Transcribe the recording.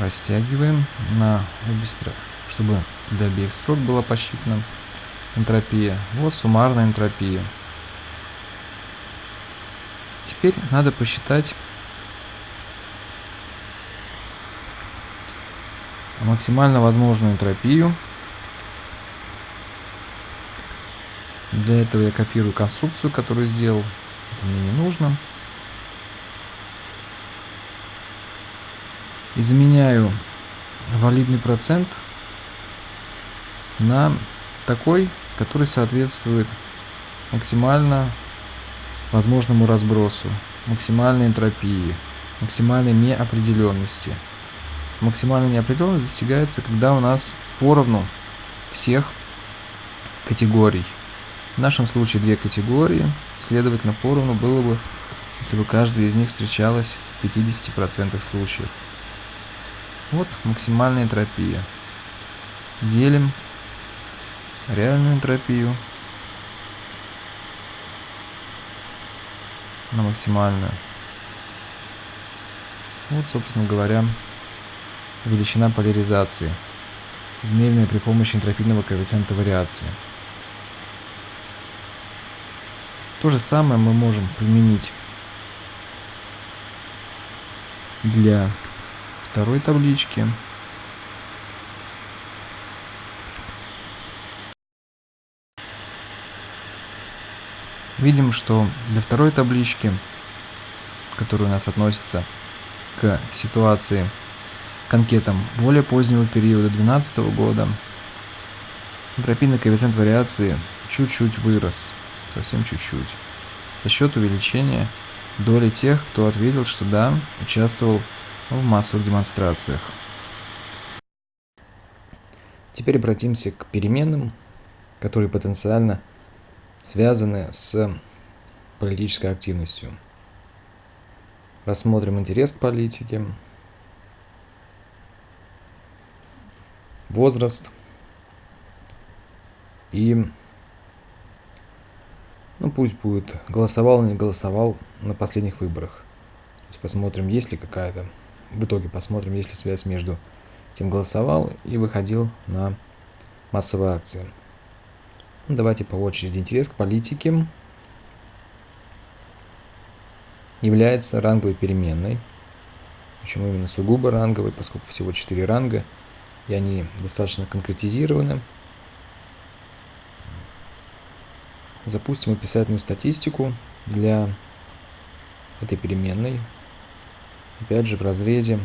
растягиваем на обе стороны, чтобы для обеих строк была посчитана энтропия. Вот суммарная энтропия. Теперь надо посчитать максимально возможную энтропию. Для этого я копирую конструкцию, которую сделал. Это мне не нужно. Изменяю валидный процент на такой, который соответствует максимально возможному разбросу, максимальной энтропии, максимальной неопределенности. Максимальная неопределенность достигается, когда у нас поровну всех категорий. В нашем случае две категории, следовательно, поровну было бы, если бы каждая из них встречалась в 50% случаев. Вот максимальная энтропия. Делим реальную энтропию на максимальную. Вот, собственно говоря, величина поляризации, измеренная при помощи энтропийного коэффициента вариации. То же самое мы можем применить для второй таблички. Видим, что для второй таблички, которая у нас относится к ситуации к анкетам более позднего периода 2012 года, энтропийный коэффициент вариации чуть-чуть вырос, совсем чуть-чуть, за счет увеличения доли тех, кто ответил, что да, участвовал в массовых демонстрациях. Теперь обратимся к переменным, которые потенциально связаны с политической активностью. Рассмотрим интерес к политике, возраст и, ну пусть будет, голосовал или не голосовал на последних выборах. Посмотрим, есть ли какая-то в итоге посмотрим, есть ли связь между тем голосовал и выходил на массовые акции. Ну, давайте по очереди. Интерес к политике является ранговой переменной. Почему именно сугубо ранговой, поскольку всего 4 ранга, и они достаточно конкретизированы. Запустим описательную статистику для этой переменной опять же в разрезе